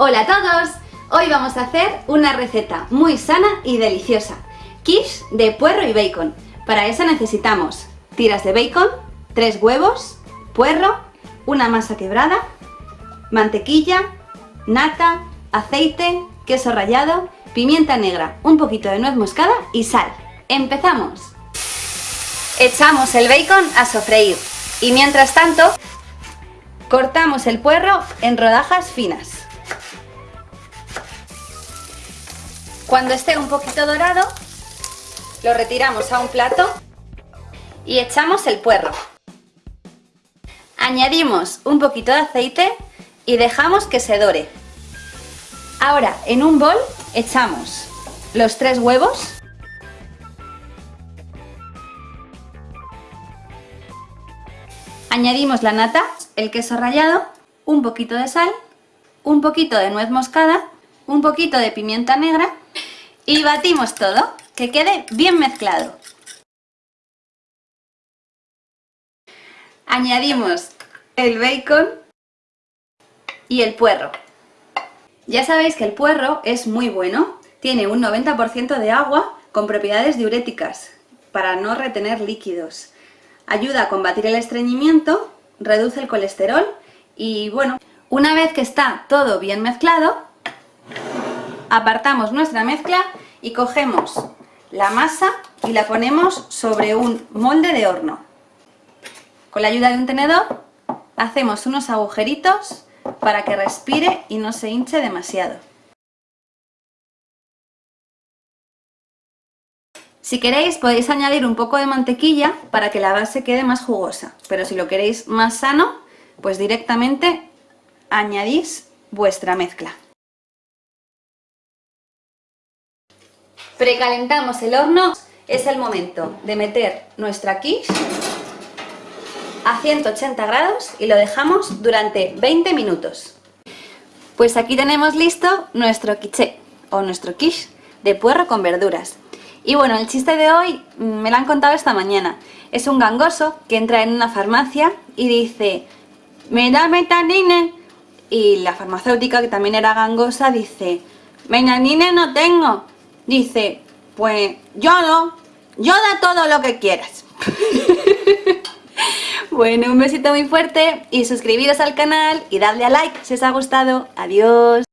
Hola a todos, hoy vamos a hacer una receta muy sana y deliciosa, quiche de puerro y bacon. Para eso necesitamos tiras de bacon, tres huevos, puerro, una masa quebrada, mantequilla, nata, aceite, queso rallado, pimienta negra, un poquito de nuez moscada y sal. ¡Empezamos! Echamos el bacon a sofreír y mientras tanto cortamos el puerro en rodajas finas. Cuando esté un poquito dorado, lo retiramos a un plato y echamos el puerro. Añadimos un poquito de aceite y dejamos que se dore. Ahora, en un bol echamos los tres huevos, añadimos la nata, el queso rallado, un poquito de sal, un poquito de nuez moscada, un poquito de pimienta negra y batimos todo, que quede bien mezclado. Añadimos el bacon y el puerro. Ya sabéis que el puerro es muy bueno, tiene un 90% de agua con propiedades diuréticas para no retener líquidos. Ayuda a combatir el estreñimiento, reduce el colesterol y bueno, una vez que está todo bien mezclado, apartamos nuestra mezcla y cogemos la masa y la ponemos sobre un molde de horno. Con la ayuda de un tenedor hacemos unos agujeritos para que respire y no se hinche demasiado. Si queréis podéis añadir un poco de mantequilla para que la base quede más jugosa, pero si lo queréis más sano, pues directamente añadís vuestra mezcla. Precalentamos el horno, es el momento de meter nuestra quiche a 180 grados y lo dejamos durante 20 minutos. Pues aquí tenemos listo nuestro quiche o nuestro quiche de puerro con verduras. Y bueno, el chiste de hoy me lo han contado esta mañana. Es un gangoso que entra en una farmacia y dice «Me da metanine». Y la farmacéutica, que también era gangosa, dice «Metanine no tengo». Dice «Pues yo no, yo da todo lo que quieras». Bueno, un besito muy fuerte y suscribiros al canal y dadle a like si os ha gustado. Adiós.